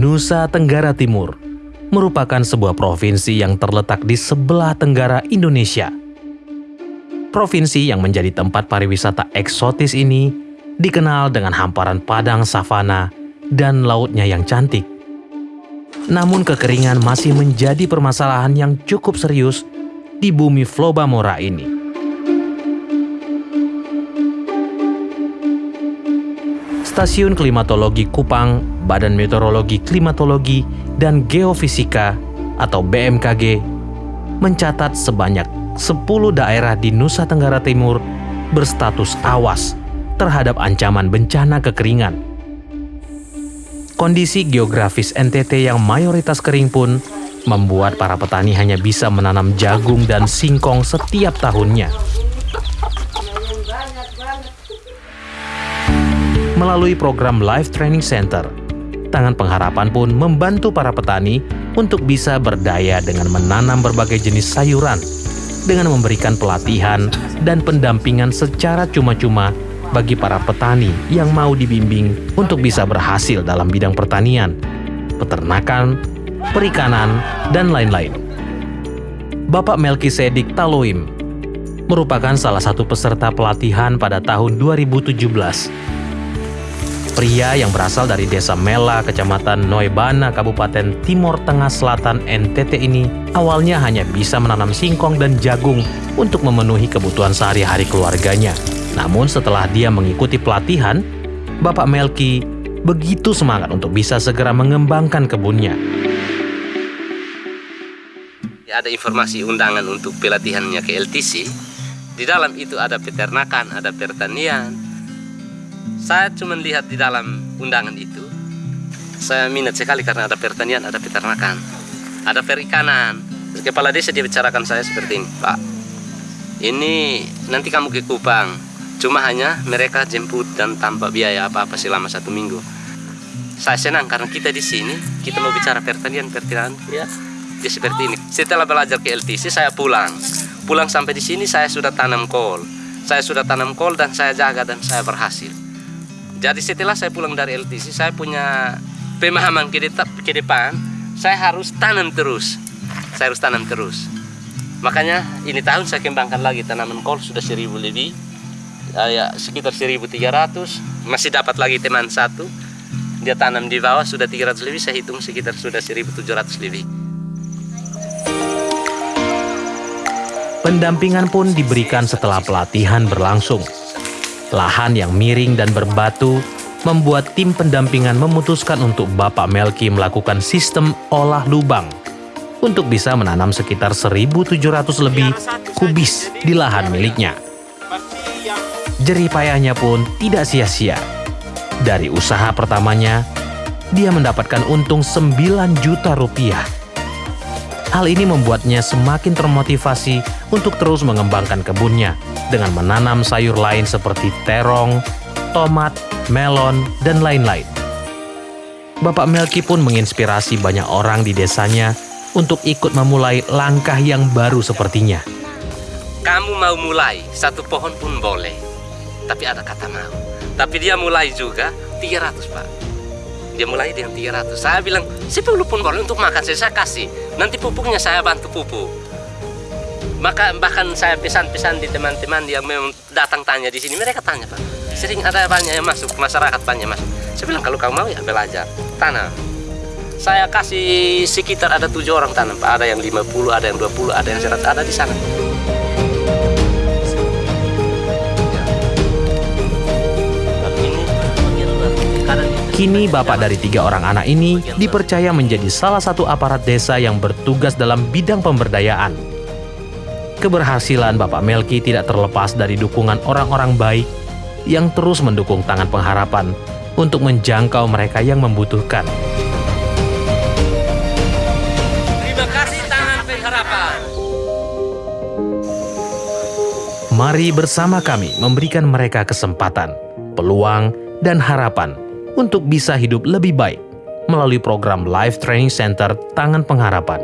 Nusa Tenggara Timur merupakan sebuah provinsi yang terletak di sebelah tenggara Indonesia. Provinsi yang menjadi tempat pariwisata eksotis ini dikenal dengan hamparan padang savana dan lautnya yang cantik. Namun kekeringan masih menjadi permasalahan yang cukup serius di bumi Flobamora ini. Stasiun Klimatologi Kupang, Badan Meteorologi Klimatologi dan Geofisika atau BMKG mencatat sebanyak 10 daerah di Nusa Tenggara Timur berstatus awas terhadap ancaman bencana kekeringan. Kondisi geografis NTT yang mayoritas kering pun membuat para petani hanya bisa menanam jagung dan singkong setiap tahunnya. melalui program Life Training Center. Tangan Pengharapan pun membantu para petani untuk bisa berdaya dengan menanam berbagai jenis sayuran, dengan memberikan pelatihan dan pendampingan secara cuma-cuma bagi para petani yang mau dibimbing untuk bisa berhasil dalam bidang pertanian, peternakan, perikanan, dan lain-lain. Bapak Melkisedik Taloim merupakan salah satu peserta pelatihan pada tahun 2017 Pria yang berasal dari desa Mela, kecamatan Noibana, Kabupaten Timur Tengah Selatan NTT ini awalnya hanya bisa menanam singkong dan jagung untuk memenuhi kebutuhan sehari-hari keluarganya. Namun setelah dia mengikuti pelatihan, Bapak Melki begitu semangat untuk bisa segera mengembangkan kebunnya. Ada informasi undangan untuk pelatihannya ke LTC. Di dalam itu ada peternakan, ada pertanian, saya cuma lihat di dalam undangan itu saya minat sekali karena ada pertanian ada peternakan ada perikanan. Kepala desa dia bicarakan saya seperti ini pak ini nanti kamu ke Kupang. Cuma hanya mereka jemput dan tanpa biaya apa-apa selama satu minggu. Saya senang karena kita di sini kita mau bicara pertanian pertanian ya. Dia seperti ini. Setelah belajar ke LTC saya pulang. Pulang sampai di sini saya sudah tanam kol. Saya sudah tanam kol dan saya jaga dan saya berhasil jadi setelah saya pulang dari LTC, saya punya pemahaman ke, ke depan, saya harus tanam terus. Saya harus tanam terus. Makanya ini tahun saya kembangkan lagi tanaman kol sudah seribu lebih. Ya, sekitar 1300 masih dapat lagi teman satu dia tanam di bawah sudah 300 lebih saya hitung sekitar sudah 1700 lebih pendampingan pun diberikan setelah pelatihan berlangsung Lahan yang miring dan berbatu membuat tim pendampingan memutuskan untuk Bapak Melki melakukan sistem olah lubang untuk bisa menanam sekitar 1.700 lebih kubis di lahan miliknya. Jerih payahnya pun tidak sia-sia. Dari usaha pertamanya, dia mendapatkan untung 9 juta rupiah Hal ini membuatnya semakin termotivasi untuk terus mengembangkan kebunnya dengan menanam sayur lain seperti terong, tomat, melon, dan lain-lain. Bapak Melki pun menginspirasi banyak orang di desanya untuk ikut memulai langkah yang baru sepertinya. Kamu mau mulai, satu pohon pun boleh. Tapi ada kata mau. Tapi dia mulai juga 300, Pak dia mulai dengan 300 saya bilang 10 pun boleh untuk makan saya, kasih nanti pupuknya saya bantu pupuk. Maka bahkan saya pesan-pesan di teman-teman yang memang datang tanya di sini. Mereka tanya pak. Sering ada banyak yang masuk masyarakat banyak masuk. Saya bilang kalau kamu mau ya belajar tanam. Saya kasih sekitar ada tujuh orang tanam pak. Ada yang 50 ada yang 20 ada yang 100 ada di sana Kini bapak dari tiga orang anak ini dipercaya menjadi salah satu aparat desa yang bertugas dalam bidang pemberdayaan. Keberhasilan Bapak Melki tidak terlepas dari dukungan orang-orang baik yang terus mendukung tangan pengharapan untuk menjangkau mereka yang membutuhkan. Terima kasih tangan pengharapan. Mari bersama kami memberikan mereka kesempatan, peluang, dan harapan untuk bisa hidup lebih baik melalui program Life Training Center Tangan Pengharapan.